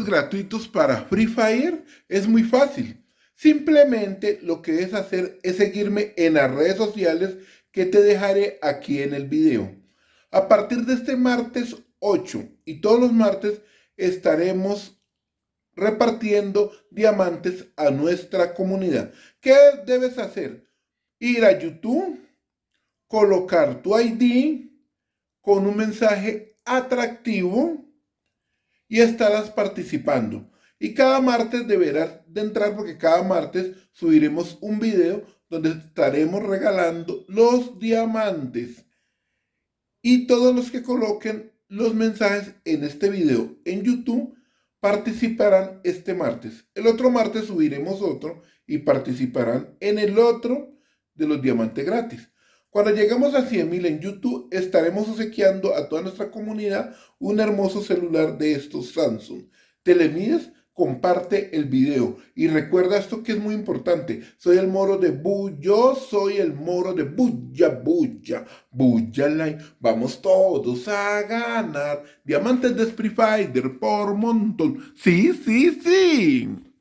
gratuitos para Free Fire? Es muy fácil. Simplemente lo que es hacer es seguirme en las redes sociales que te dejaré aquí en el video. A partir de este martes 8 y todos los martes estaremos repartiendo diamantes a nuestra comunidad. ¿Qué debes hacer? Ir a YouTube, colocar tu ID con un mensaje atractivo y estarás participando. Y cada martes deberás de entrar porque cada martes subiremos un video donde estaremos regalando los diamantes. Y todos los que coloquen los mensajes en este video en YouTube participarán este martes. El otro martes subiremos otro y participarán en el otro de los diamantes gratis. Cuando lleguemos a 100.000 en YouTube, estaremos obsequiando a toda nuestra comunidad un hermoso celular de estos Samsung. ¿Te le mides? Comparte el video. Y recuerda esto que es muy importante. Soy el moro de Bu. Yo soy el moro de Buya, Buya, Buya Line. Vamos todos a ganar diamantes de Spree Fighter por montón. Sí, sí, sí.